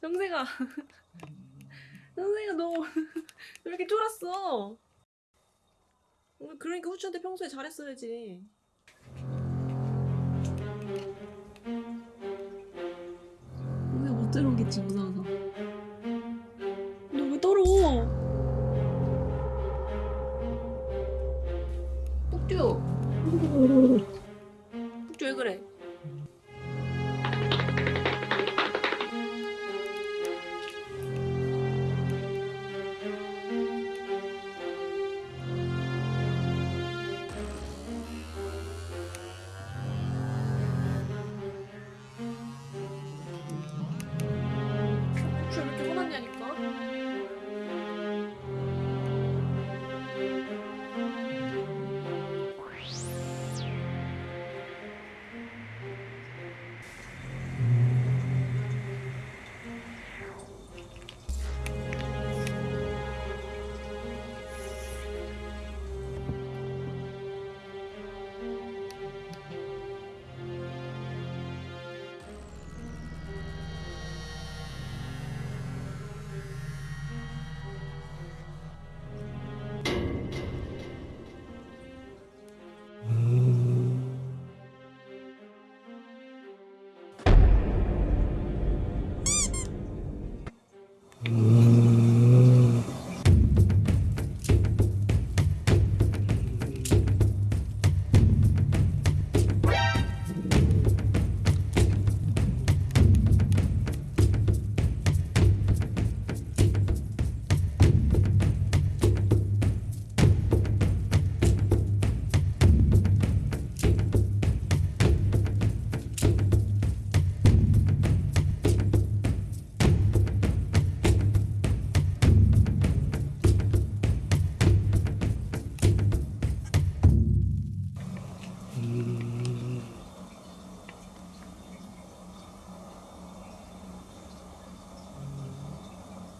정세가 정세가 너왜 이렇게 쫄았어? 그러니까 후추한테 평소에 잘했어야지. 정세가 못 들어오겠지 무서워서. 너왜 떨어? 폭주. 폭주 왜 그래?